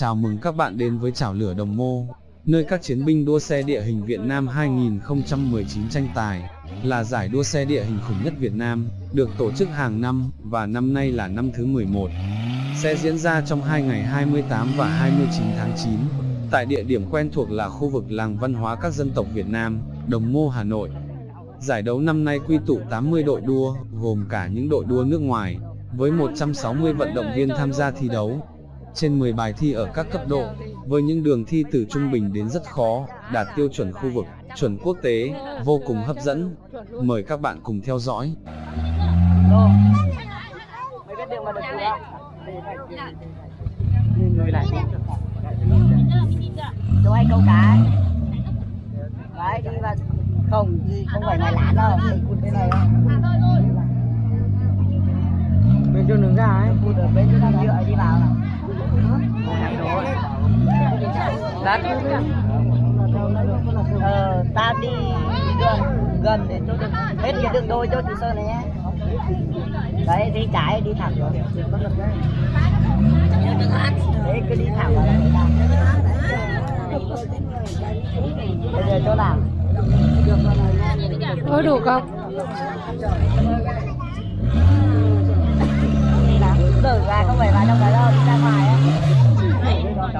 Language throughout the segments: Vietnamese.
Chào mừng các bạn đến với Chảo Lửa Đồng Mô, nơi các chiến binh đua xe địa hình Việt Nam 2019 tranh tài, là giải đua xe địa hình khủng nhất Việt Nam, được tổ chức hàng năm, và năm nay là năm thứ 11. Sẽ diễn ra trong hai ngày 28 và 29 tháng 9, tại địa điểm quen thuộc là khu vực làng văn hóa các dân tộc Việt Nam, Đồng Mô Hà Nội. Giải đấu năm nay quy tụ 80 đội đua, gồm cả những đội đua nước ngoài, với 160 vận động viên tham gia thi đấu. Trên 10 bài thi ở các cấp độ, với những đường thi từ trung bình đến rất khó, đạt tiêu chuẩn khu vực, chuẩn quốc tế, vô cùng hấp dẫn. Mời các bạn cùng theo dõi. Mấy biết đường mà được chưa? Người lại hay câu cá Đấy đi vào Không, không phải ngoài lán đâu Mình cụt bên này Bên chỗ đường ra ấy Cụt ở bên chỗ đường nhựa đi vào nào Đắt Ờ, ta đi gần gần đến cho được hết cái đường đôi cho chị Sơn này nhé đấy đi trái đi thẳng rồi đấy cứ đi thẳng vào đây bây giờ chỗ nào Có đủ không? đi ra không phải vào trong cái đâu đi ra ngoài á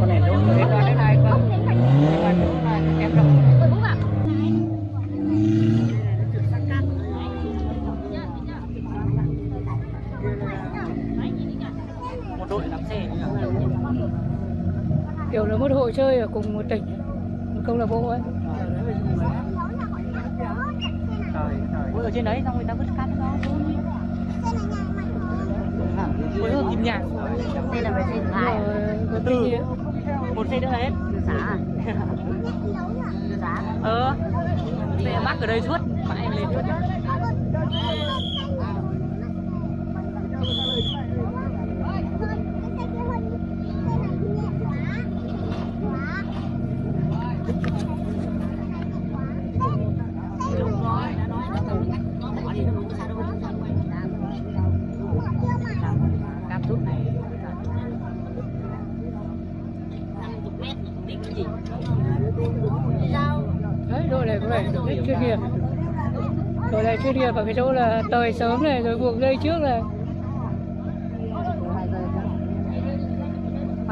con này luôn rồi cái này không em không một đội lắm xe Kiểu là một hội chơi ở cùng một tỉnh, một câu lạc bộ ấy. Ôi ở trên đấy xong người ta vứt cát đó Ôi ở kim nhạc Xe là phải xe Rồi, có nghiệm. Một xe nữa hết. Xã à? Từ xã Ờ. Xe mắc ở đây suốt. Mãi em lên suốt. Cam nghiệp. Đội này chuyên nghiệp ở cái chỗ là tời sớm này, rồi buộc dây trước này.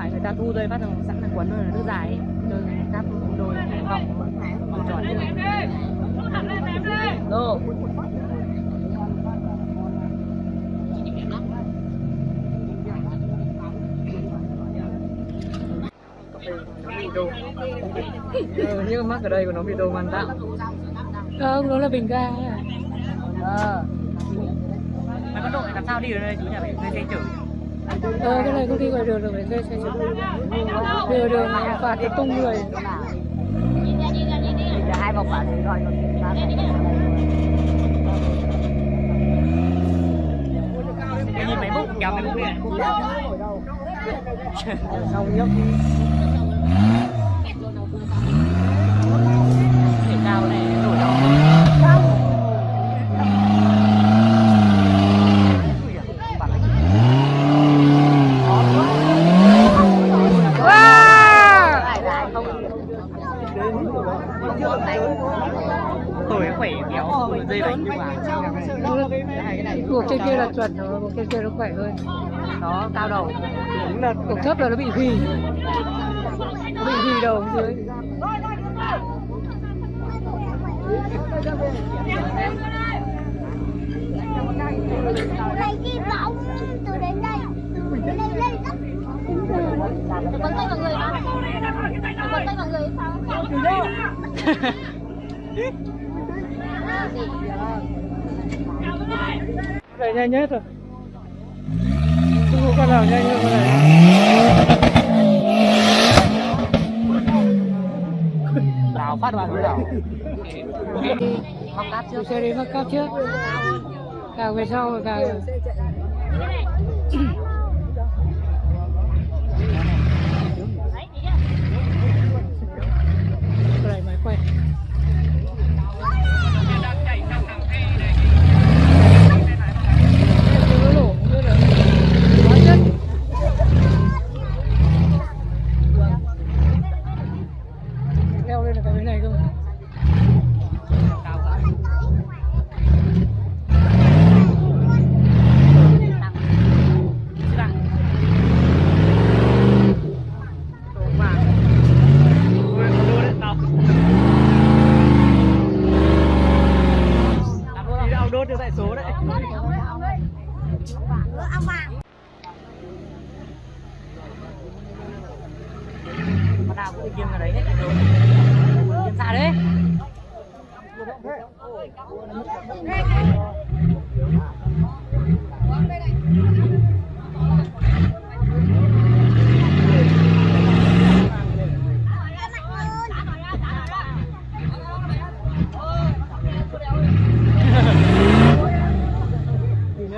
phải người ta thu dây phát rồi sẵn là quấn rồi nước dài ấy. rồi cắp đôi vòng vòng tròn Đô Ừ, nhưng mắc ở đây của nó bị đồ man tạo. Không, nó là bình ga. Ờ. Mấy con đội làm sao đi ở đây chú nhà phải thuê xe chở? Ờ, cái này công ty ngoài đường rồi phải thuê xe chở. Đường đường phạt cái tung người. Hai vòng bảo thì gọi một Cái nhìn mấy bút kéo mấy bút này Xong nhấp Để cao này nổi đó Tuổi khỏe kéo dây đánh như vào Cuộc trên kia là chuẩn rồi, trên kia nó khỏe hơn. Nó cao đầu Cuộc thấp là nó bị hì. Nó bị hì đầu dưới. lấy hy vọng từ đến đây từ đến đây lên cấp Đừng quấn tay vào người Đừng quấn tay vào người sao Vậy nhanh nhất rồi. Không có con nào nhanh hơn con này. Đào phát vào đảo Móc cáp trước Xe đi mắc cáp trước. Càng về sau càng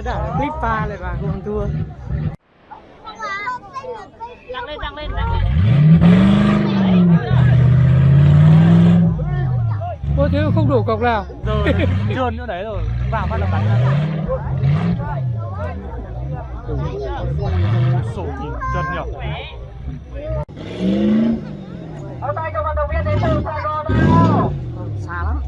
đảo clip pha lại và không thua. Tăng lên tăng lên tăng lên Ôi thế không đủ cọc nào. Rồi trơn nữa đấy rồi. Vào bắt đầu bắn ra sổ thì chân nhỉ? Xa lắm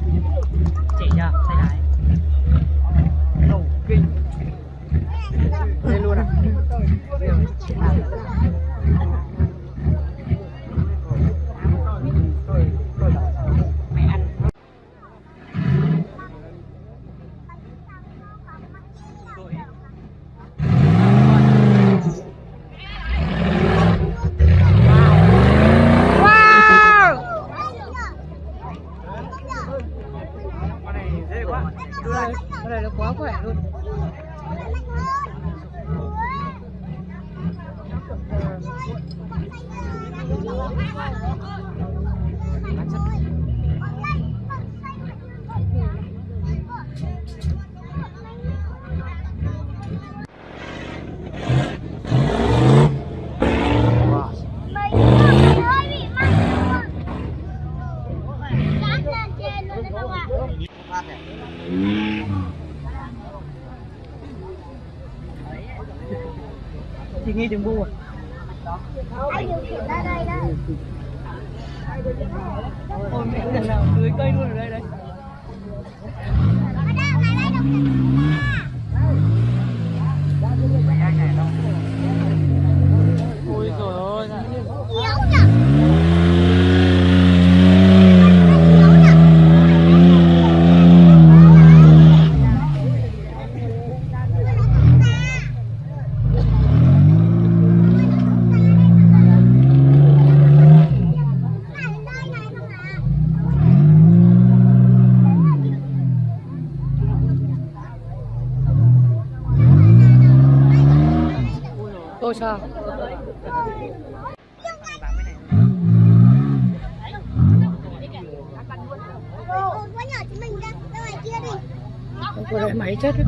Cái này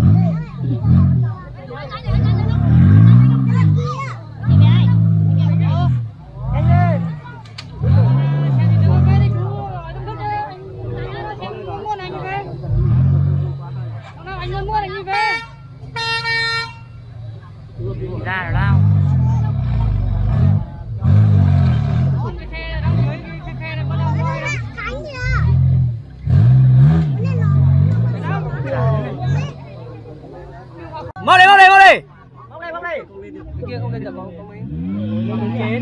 mau đi mau đi mau đi mau đây mau đây cái kia không lên được không không lên không kìa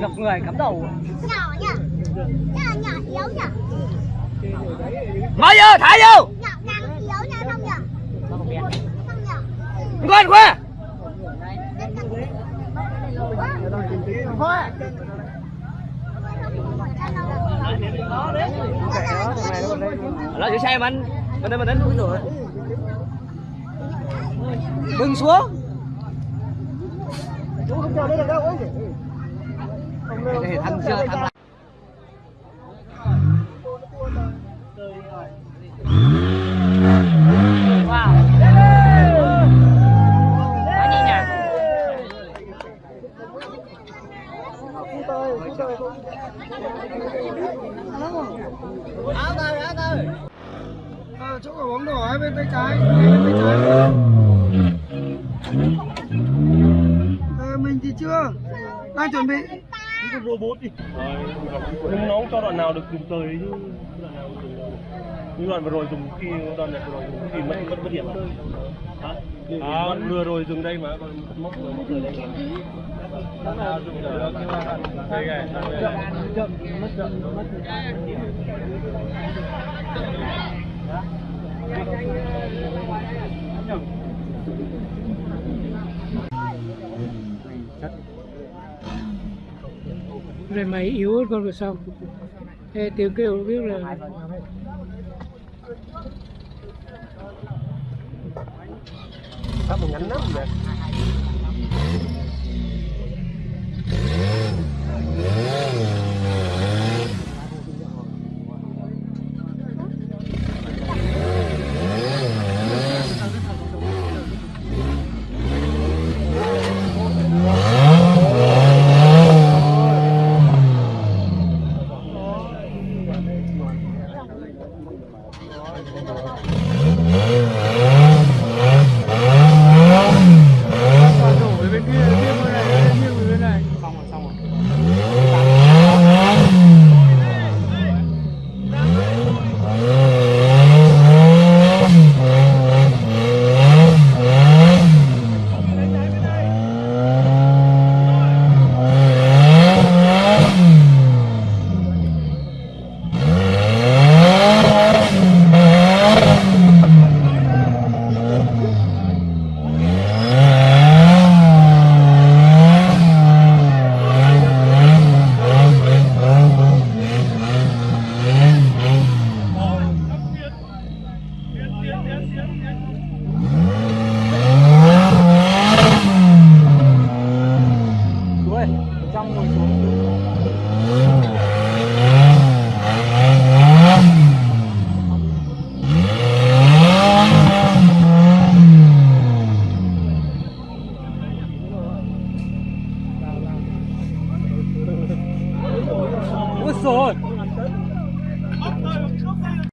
gặp người cắm đầu. Nhỏ nhỉ Nhỏ nhỏ yếu nhỉ mở vô thả vô. Nhỏ càng yếu nha không nhỉ Không nhỉ quên quên nó giữ xe mình mình đến mình đến bưng xuống. Đây, thằng chưa thằng đang chuẩn bị. cái robot đi. Nhưng nó cho đoạn nào được dùng tới chứ. Đoạn nào được dùng tới. nhưng đoạn vừa rồi dùng khi đoạn này vừa rồi dùng khi mất mất mất điểm à? Hả? à vừa rồi dùng đây mà còn mốc vừa mốc rồi đây mà đây này rồi mày yếu hơn con rồi sao? Ê, tiếng kêu biết là Pháp một ngắn lắm vậy